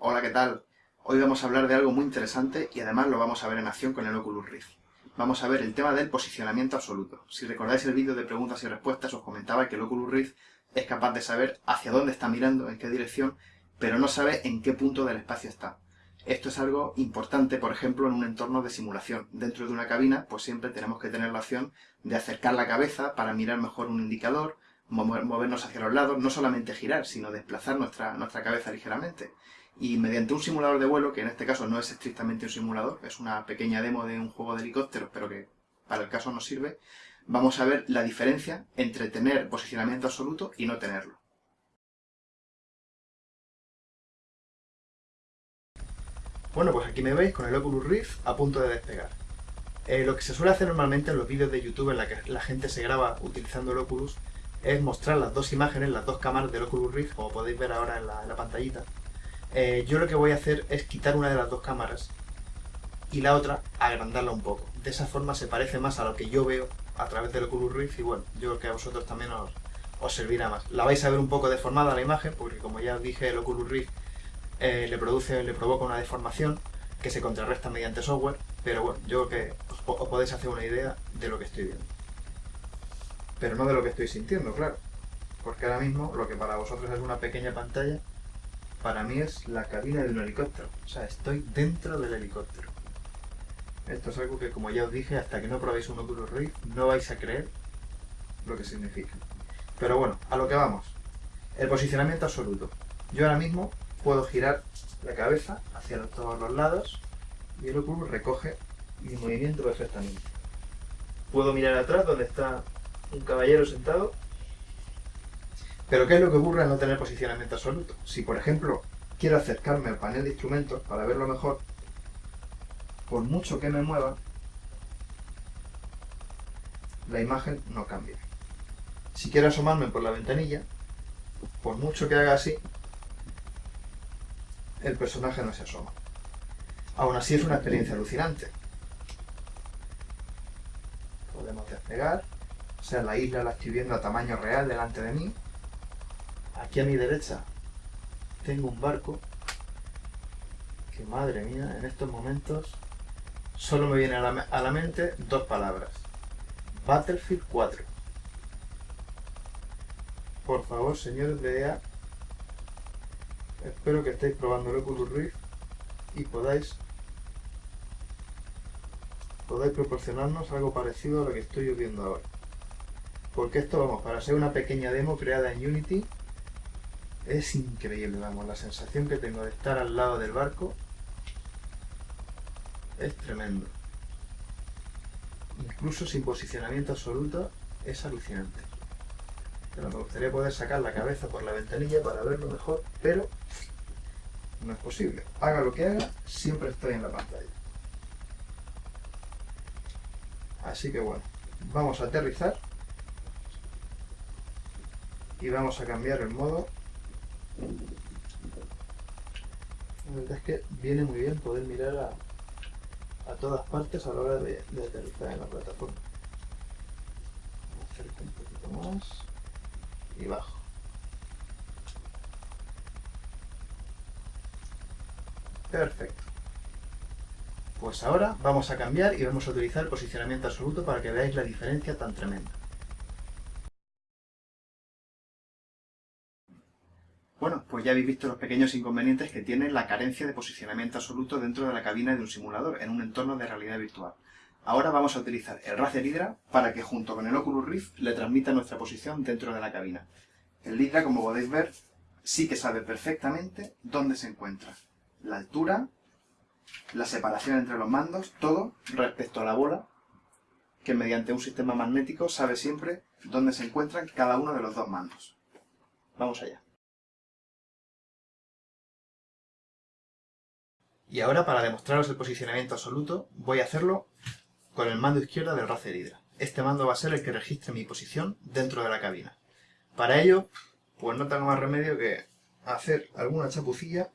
Hola, ¿qué tal? Hoy vamos a hablar de algo muy interesante y además lo vamos a ver en acción con el Oculus Rift. Vamos a ver el tema del posicionamiento absoluto. Si recordáis el vídeo de preguntas y respuestas, os comentaba que el Oculus Rift es capaz de saber hacia dónde está mirando, en qué dirección, pero no sabe en qué punto del espacio está. Esto es algo importante, por ejemplo, en un entorno de simulación. Dentro de una cabina, pues siempre tenemos que tener la opción de acercar la cabeza para mirar mejor un indicador, movernos hacia los lados, no solamente girar, sino desplazar nuestra, nuestra cabeza ligeramente. Y mediante un simulador de vuelo, que en este caso no es estrictamente un simulador, es una pequeña demo de un juego de helicópteros, pero que para el caso nos sirve, vamos a ver la diferencia entre tener posicionamiento absoluto y no tenerlo. Bueno, pues aquí me veis con el Oculus Rift a punto de despegar. Eh, lo que se suele hacer normalmente en los vídeos de YouTube en la que la gente se graba utilizando el Oculus es mostrar las dos imágenes, las dos cámaras del Oculus Rift, como podéis ver ahora en la, pantallita. Eh, yo lo que voy a hacer es quitar una de las dos cámaras y la otra agrandarla un poco. De esa forma se parece más a lo que yo veo a través del Oculus Rift y bueno, yo creo que a vosotros también os, servirá más. La vais a ver un poco deformada la imagen, porque como ya os dije, el Oculus Rift eh, le produce, le provoca una deformación que se contrarresta mediante software, pero bueno, yo creo que os podéis hacer una idea de lo que estoy viendo pero no de lo que estoy sintiendo, claro. Porque ahora mismo lo que para vosotros es una pequeña pantalla, para mí es la cabina de un helicóptero. O sea, estoy dentro del helicóptero. Esto es algo que, como ya os dije, hasta que no probéis un Oculus Rift, no vais a creer lo que significa. Pero bueno, a lo que vamos. El posicionamiento absoluto. Yo ahora mismo puedo girar la cabeza hacia todos los lados y el Oculus recoge mi movimiento perfectamente. Puedo mirar atrás donde está un caballero sentado. Pero ¿qué es lo que ocurre al no tener posicionamiento absoluto? Si, por ejemplo, quiero acercarme al panel de instrumentos para verlo mejor, por mucho que me mueva, la imagen no cambia. Si quiero asomarme por la ventanilla, por mucho que haga así, el personaje no se asoma. Aún así es una experiencia alucinante. Podemos despegar sea, la isla la estoy viendo a tamaño real delante de mí. Aquí a mi derecha tengo un barco que, madre mía, en estos momentos solo me viene a la, a la mente dos palabras. Battlefield 4. Por favor, señores de EA, espero que estéis probando el Oculus Rift y podáis podáis proporcionarnos algo parecido a lo que estoy viendo ahora. Porque esto, vamos, para ser una pequeña demo creada en Unity, es increíble, vamos, la sensación que tengo de estar al lado del barco es tremendo. Incluso sin posicionamiento absoluto, es alucinante. Pero me gustaría poder sacar la cabeza por la ventanilla para verlo mejor, pero no es posible. Haga lo que haga, siempre estoy en la pantalla. Así que bueno, vamos a aterrizar y vamos a cambiar el modo. La verdad es que viene muy bien poder mirar a, todas partes a la hora de, aterrizar en la plataforma. Acerco un poquito más y bajo. Perfecto. Pues ahora vamos a cambiar y vamos a utilizar posicionamiento absoluto para que veáis la diferencia tan tremenda pues ya habéis visto los pequeños inconvenientes que tiene la carencia de posicionamiento absoluto dentro de la cabina de un simulador, en un entorno de realidad virtual. Ahora vamos a utilizar el Razer Hydra para que junto con el Oculus Rift le transmita nuestra posición dentro de la cabina. El Hydra, como podéis ver, sí que sabe perfectamente dónde se encuentra. La altura, la separación entre los mandos, todo respecto a la bola, que mediante un sistema magnético sabe siempre dónde se encuentran cada uno de los dos mandos. Vamos allá. Y ahora, para demostraros el posicionamiento absoluto, voy a hacerlo con el mando izquierdo del Razer Hydra. Este mando va a ser el que registre mi posición dentro de la cabina. Para ello, pues no tengo más remedio que hacer alguna chapucilla,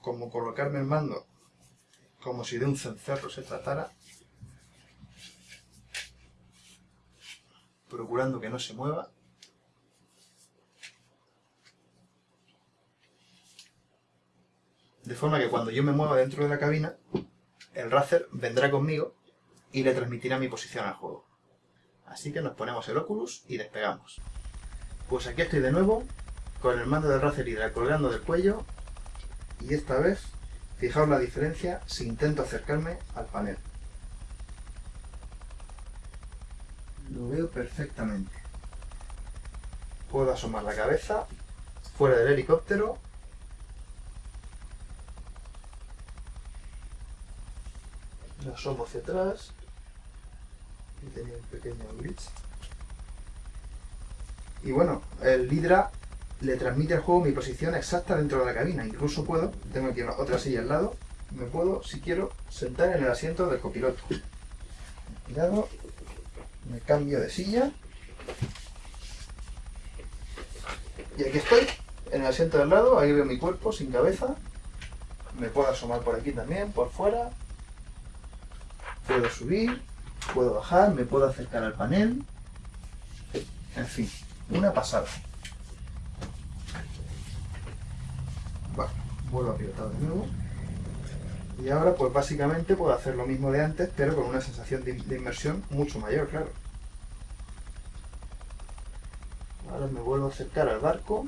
como colocarme el mando como si de un cencerro se tratara, procurando que no se mueva, de forma que cuando yo me mueva dentro de la cabina, el Razer vendrá conmigo y le transmitirá mi posición al juego. Así que nos ponemos el Oculus y despegamos. Pues aquí estoy de nuevo, con el mando del Razer Hydra colgando del cuello, y esta vez, fijaos la diferencia si intento acercarme al panel. Lo veo perfectamente. Puedo asomar la cabeza fuera del helicóptero lo asomo hacia atrás. Y tenía un pequeño glitch. Y bueno, el Hydra le transmite al juego mi posición exacta dentro de la cabina. Incluso puedo, tengo aquí otra silla al lado me puedo, si quiero, sentar en el asiento del copiloto. Cuidado, me cambio de silla. Y aquí estoy en el asiento del lado, ahí veo mi cuerpo sin cabeza. Me puedo asomar por aquí también, por fuera Puedo subir, puedo bajar, me puedo acercar al panel. En fin, una pasada. Bueno, vuelvo a pilotar de nuevo. Y ahora pues básicamente puedo hacer lo mismo de antes, pero con una sensación de inmersión mucho mayor, claro. Ahora me vuelvo a acercar al barco.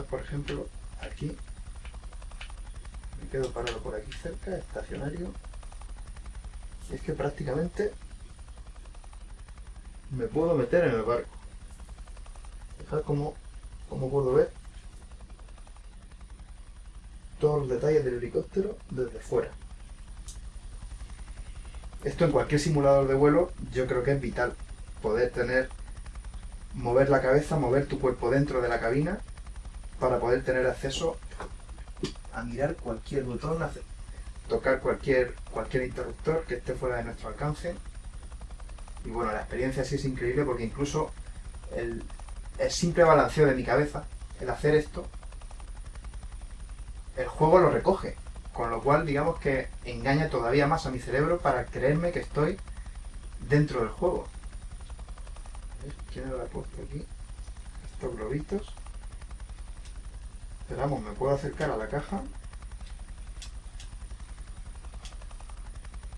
Por ejemplo, aquí, me quedo parado por aquí cerca, estacionario, y es que prácticamente me puedo meter en el barco. Fijad cómo, cómo puedo ver todos los detalles del helicóptero desde fuera. Esto en cualquier simulador de vuelo yo creo que es vital. Poder tener, mover la cabeza, mover tu cuerpo dentro de la cabina para poder tener acceso a mirar cualquier botón, tocar cualquier, cualquier interruptor que esté fuera de nuestro alcance. Y bueno, la experiencia sí es increíble porque incluso el, simple balanceo de mi cabeza, el hacer esto, el juego lo recoge. Con lo cual, digamos que engaña todavía más a mi cerebro para creerme que estoy dentro del juego. ¿Quién lo ha puesto aquí? Estos globitos. Esperamos, me puedo acercar a la caja.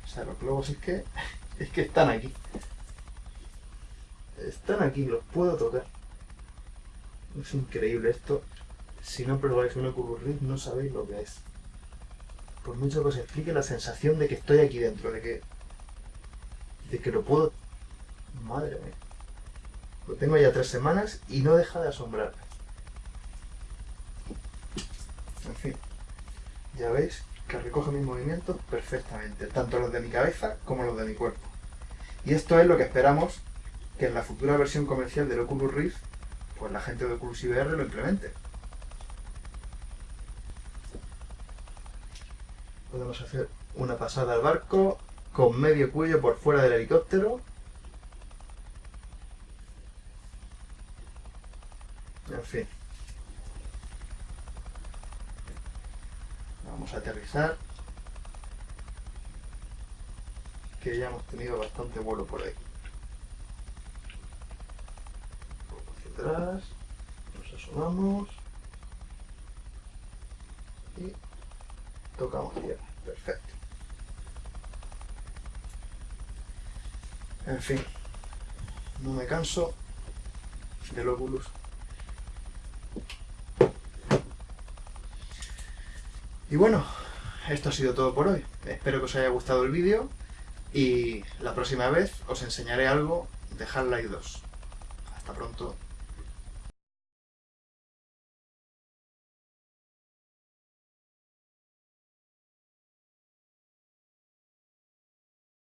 O sea, los globos es que, es que están aquí. Están aquí, los puedo tocar. Es increíble esto. Si no probáis un Oculus Rift no sabéis lo que es. Por mucho que os explique la sensación de que estoy aquí dentro, de que de que lo puedo... Madre mía. Lo tengo ya tres semanas y no deja de asombrarme. En fin, ya veis que recoge mis movimientos perfectamente, tanto los de mi cabeza como los de mi cuerpo. Y esto es lo que esperamos que en la futura versión comercial del Oculus Rift, pues la gente de Oculus IBR lo implemente. Podemos hacer una pasada al barco con medio cuello por fuera del helicóptero. En fin. Vamos a aterrizar. Que ya hemos tenido bastante vuelo por ahí. Un poco hacia atrás. Nos asomamos. Y tocamos tierra. Perfecto. En fin. No me canso del Oculus Y bueno, esto ha sido todo por hoy. Espero que os haya gustado el vídeo y la próxima vez os enseñaré algo de Half-Life 2. Hasta pronto.